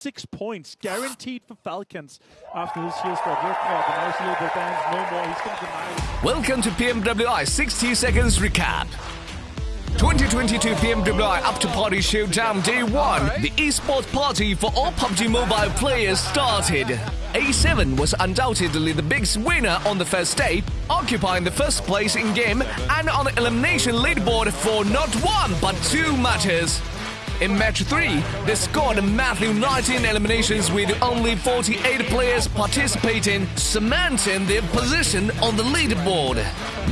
six points guaranteed for Falcons after this year's Ford Red Club. And now Little Bands no more. He's going to deny. Welcome to PMWI 60 seconds recap. 2022 PMWI After Party Showdown Day 1, the esports party for all PUBG Mobile players started. A7 was undoubtedly the biggest winner on the first day, occupying the first place in game and on the elimination leaderboard for not one but two matches. In match 3, they scored a massive 19 eliminations with only 48 players participating, cementing their position on the leaderboard.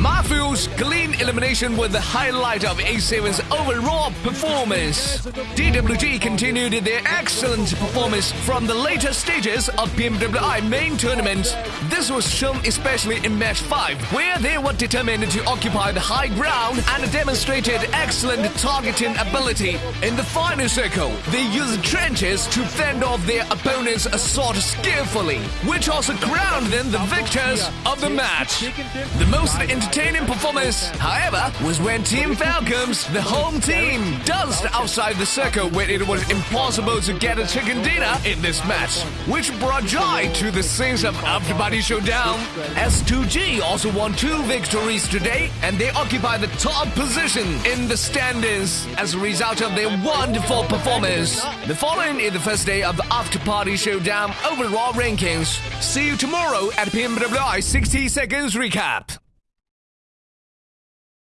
Matthew's clean elimination was the highlight of A7's overall performance. DWG continued their excellent performance from the later stages of PMWI main tournament. This was shown especially in match 5, where they were determined to occupy the high ground and demonstrated excellent targeting ability. In the final circle, they used trenches to fend off their opponent's assault skillfully, which also crowned them the victors of the match. The most entertaining performance, however, was when Team Falcons, the home team, danced outside the circle when it was impossible to get a chicken dinner in this match, which brought joy to the scenes of After Party Showdown. S2G also won two victories today, and they occupy the top position in the standings as a result of their wonderful performance. The following is the first day of the After Party Showdown overall rankings. See you tomorrow at PMWI 60 Seconds Recap.